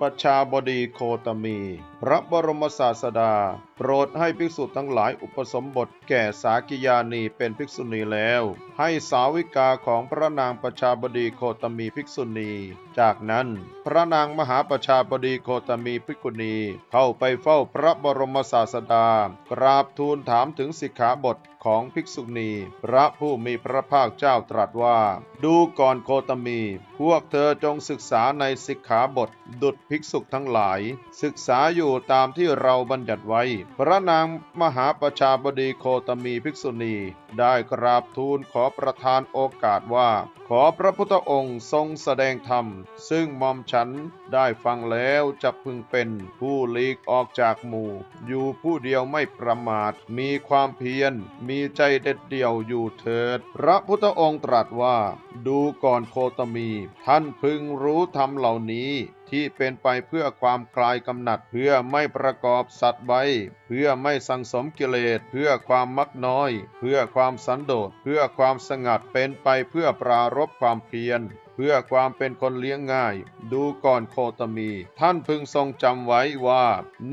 ประชาบดีโคตมี พระบรมศาสดา โปรดให้ภิกษุทั้งหลายอุปสมบทแก่สากิยานีเป็นภิกษุณีแล้ว ให้สาวิกาของพระนางประชาบดีโคตมีภิกษุณี จากนั้นพระนางมหาประชาบดีโคตมีภิกษุณี เข้าไปเฝ้าพระบรมศาสดา กราบทูลถามถึงสิกขาบทของภิกษุณี พระผู้มีพระภาคเจ้าตรัสว่า ดูก่อนโคตมี พวกเธอจงศึกษาในสิกขาบทดุจภิกษุทั้งหลาย ศึกษาอยู่ตามที่เราบัญญัติไว้ พระนางมหาประชาบดีโคตมีภิกษุณี ได้กราบทูลขอประทานโอกาสว่า ขอพระพุทธองค์ทรงแสดงธรรม ซึ่งมอมฉันได้ฟังแล้วจะพึงเป็นผู้หลีกออกจากหมู่ อยู่ผู้เดียวไม่ประมาท มีความเพียร มีใจเด็ดเดี่ยวอยู่เถิด พระพุทธองค์ตรัสว่า ดูก่อนโคตมี ท่านพึงรู้ธรรมเหล่านี้ ที่เป็นไปเพื่อความคลายกำหนัด เพื่อไม่ประกอบสัตว์ไว้เพื่อไม่สังสมกิเลส เพื่อความมักน้อย เพื่อความสันโดษ เพื่อความสงัดเป็นไปเพื่อปรารบความเพียรเพื่อความเป็นคนเลี้ยงง่าย ดูก่อนโคตมี ท่านพึงทรงจำไว้ว่า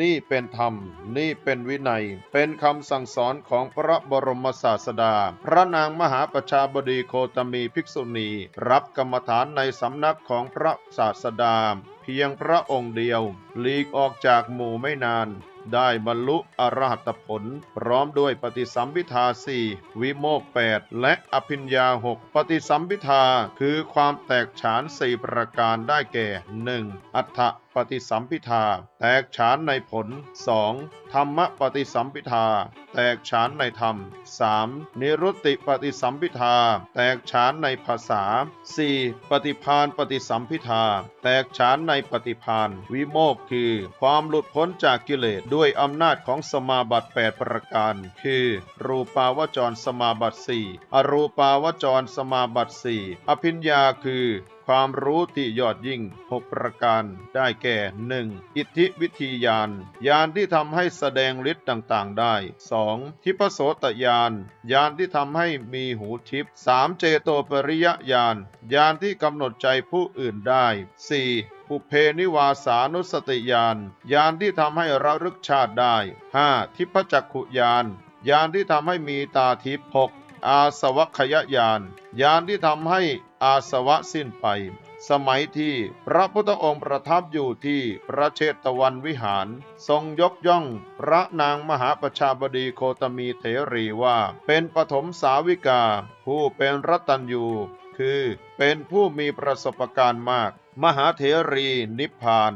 นี่เป็นธรรม นี่เป็นวินัย เป็นคำสั่งสอนของพระบรมศาสดา พระนางมหาประชาบดีโคตมีภิกษุณี รับกรรมฐานในสำนักของพระศาสดา พียงพระองค์เดียว หลีกออกจากหมู่ไม่นาน ได้บรรลุอรหัตผล พร้อมด้วยปฏิสัมพิทาสี่วิโมกแปดและอภิญญาหกปฏิสัมพิทาคือความแตกฉานสี่ประการได้แก่หนึ่งอัฏฐปฏิสัมพิทา แตกฉานในผล 2. ธรรมปฏิสัมพิทา แตกฉานในธรรม 3. นิรุตติปฏิสัมพิทา แตกฉานในภาษา 4. ปฏิพานปฏิสัมพิทา แตกฉานในปฏิพานวิโมกคือ ความหลุดพ้นจากกิเลสด้วยอำนาจของสมาบัติ 8 ประการ คือ รูปาวจรสมาบัติสี่อรูปาวจรสมาบัติสี่อภิญญาคือ ความรู้ที่ยอดยิ่ง 6 ประการ ได้แก่ 1. อิทธิวิธีญาณญาณที่ทำให้แสดงฤทธิ์ต่างๆ ได้ 2. ทิพโสตญาณญาณที่ทำให้มีหูทิพ 3. เจโตปริยญาณญาณที่กำหนดใจผู้อื่นได้ 4. ปุเพนิวาสานุสติญาณญาณที่ทำให้ระลึกชาติได้ 5. ทิพจักขุญาณญาณที่ทำให้มีตาทิพย์ 6. อาสวัคยญาณญาณที่ทำให้อาสวะสิ้นไป สมัยที่พระพุทธองค์ประทับอยู่ที่พระเชตวันวิหาร ทรงยกย่องพระนางมหาประชาบดีโคตมีเถรีว่า เป็นปฐมสาวิกา ผู้เป็นรัตัญยูคือเป็นผู้มีประสบการณ์มาก มหาเถรีนิพพาน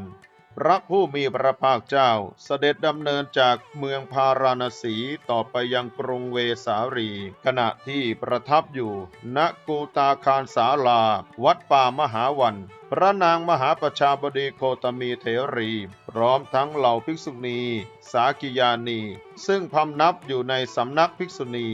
พระผู้มีพระภาคเจ้าเสด็จดำเนินจากเมืองพาราณสีต่อไปยังกรุงเวสาลี ขณะที่ประทับอยู่ณกูตาคารสาลา วัดป่ามหาวัน พระนางมหาประชาบดีโคตมีเถรี พร้อมทั้งเหล่าภิกษุณี สากิยานี ซึ่งพำนับอยู่ในสำนักภิกษุณี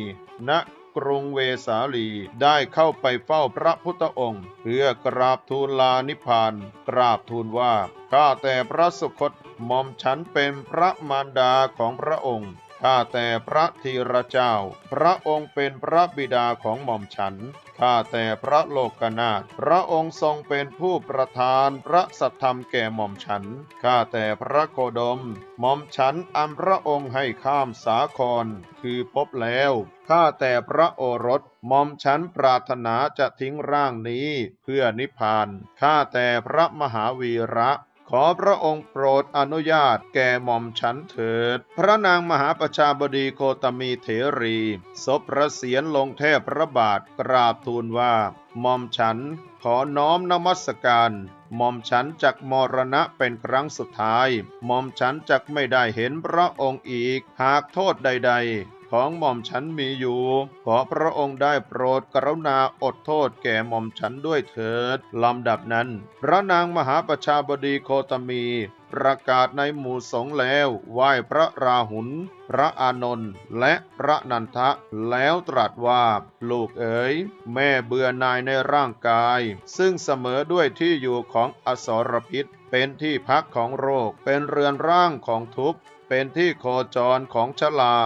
ณ กรุงเวสาลีได้เข้าไปเฝ้าพระพุทธองค์ เพื่อกราบทูลลานิพพาน กราบทูลว่าข้าแต่พระสุคตหม่อมฉันเป็นพระมารดาของพระองค์ ข้าแต่พระธีระเจ้า พระองค์เป็นพระบิดาของหม่อมฉัน ข้าแต่พระโลกนาถ พระองค์ทรงเป็นผู้ประทานพระสัทธรรมแก่หม่อมฉัน ข้าแต่พระโคดม หม่อมฉันอันพระองค์ให้ข้ามสาคร คือพบแล้ว ข้าแต่พระโอรสหม่อมฉันปรารถนาจะทิ้งร่างนี้เพื่อนิพพาน ข้าแต่พระมหาวีระ ขอพระองค์โปรดอนุญาตแก่หม่อมฉันเถิด พระนางมหาประชาบดีโคตมีเถรีศพพระเศียรลงแทบพระบาทกราบทูลว่าหม่อมฉันขอน้อมนมัสการหม่อมฉันจักมรณะเป็นครั้งสุดท้ายหม่อมฉันจักไม่ได้เห็นพระองค์อีก หากโทษใด ๆ ของหม่อมฉันมีอยู่ ขอพระองค์ได้โปรดกรุณาอดโทษแก่หม่อมฉันด้วยเถิดลำดับนั้น พระนางมหาประชาบดีโคตมี ประกาศในหมู่สงฆ์แล้วไหว้พระราหุลพระอานนท์และพระนันทะแล้วตรัสว่า ลูกเอ๋ยแม่เบื่อนายในร่างกาย ซึ่งเสมอด้วยที่อยู่ของอสรพิษ เป็นที่พักของโรค เป็นเรือนร่างของทุกข์เป็นที่โคจรของชลา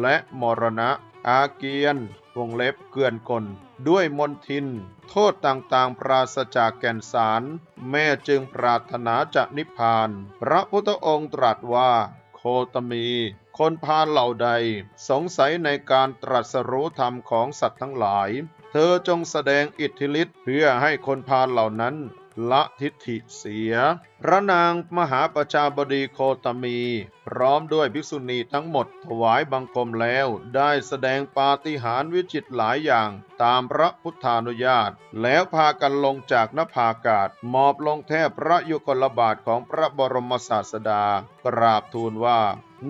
และมรณะ อาเกียน วงเล็บเกลื่อนกล ด้วยมนทิน โทษต่างๆ ปราศจากแก่นสาร แม่จึงปรารถนาจะนิพพาน พระพุทธองค์ตรัสว่า โคตมีคนพาเหล่าใด สงสัยในการตรัสรู้ธรรมของสัตว์ทั้งหลาย เธอจงแสดงอิทธิฤทธิ์เพื่อให้คนพาเหล่านั้น ละทิฏฐิเสีย พระนางมหาประชาบดีโคตมี พร้อมด้วยภิกษุณีทั้งหมดถวายบังคมแล้ว ได้แสดงปาฏิหาริย์วิจิตรหลายอย่างตามพระพุทธานุญาต แล้วพากันลงจากนภาอากาศมอบลงแทบพระยุคลบาทของพระบรมศาสดา กราบทูลว่า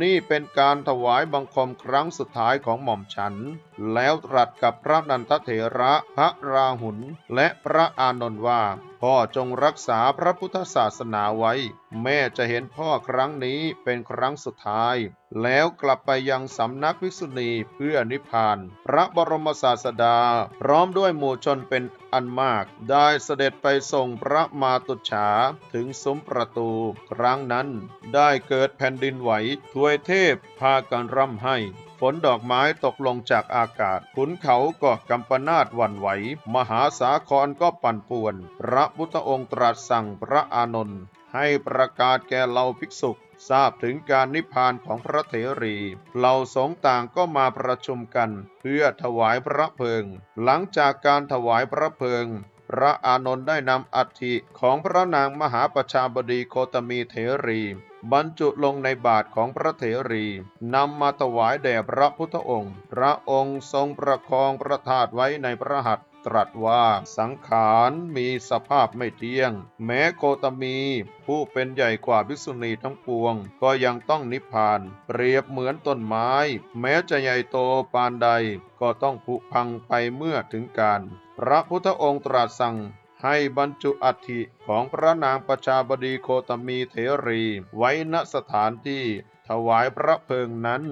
นี่เป็นการถวายบังคมครั้งสุดท้ายของหม่อมฉัน แล้วตรัสกับพระนันทเถระพระราหุลและพระอานนท์ว่าพ่อจงรักษาพระพุทธศาสนาไว้ แม่จะเห็นพ่อครั้งนี้เป็นครั้งสุดท้าย แล้วกลับไปยังสำนักภิกษุณีเพื่อนิพพาน พระบรมศาสดา พร้อมด้วยหมู่ชนเป็นอันมาก ได้เสด็จไปส่งพระมาตุฉาถึงซุ้มประตู ครั้งนั้นได้เกิดแผ่นดินไหวทวยเทพพากันร่ำให้ฝนดอกไม้ตกลงจากอากาศ ขุนเขาก็กำปนาดวันไหว มหาสาครก็ปั่นป่วน พระพุทธองค์ตรัสสั่งพระอานนท์ ให้ประกาศแก่เหล่าภิกษุทราบถึงการนิพพานของพระเถรีเหล่าสงต่างก็มาประชุมกัน เพื่อถวายพระเพลิง หลังจากการถวายพระเพลิง พระอานนท์ได้นำอัฐิของพระนางมหาประชาบดีโคตมีเถรี บรรจุลงในบาทของพระเถรีนำมาถวายแด่พระพุทธองค์ พระองค์ทรงประคองพระธาตุไว้ในพระหัตถ์ ตรัสว่าสังขารมีสภาพไม่เที่ยง แม้โคตมี ผู้เป็นใหญ่กว่าภิกษุณีทั้งปวง ก็ยังต้องนิพพาน เปรียบเหมือนต้นไม้ แม้จะใหญ่โตปานใด ก็ต้องผุพังไปเมื่อถึงการ พระพุทธองค์ตรัสสั่งให้บรรจุอัฐิของพระนางประชาบดีโคตมีเถรี ไว้ณสถานที่ถวายพระเพลิงนั้น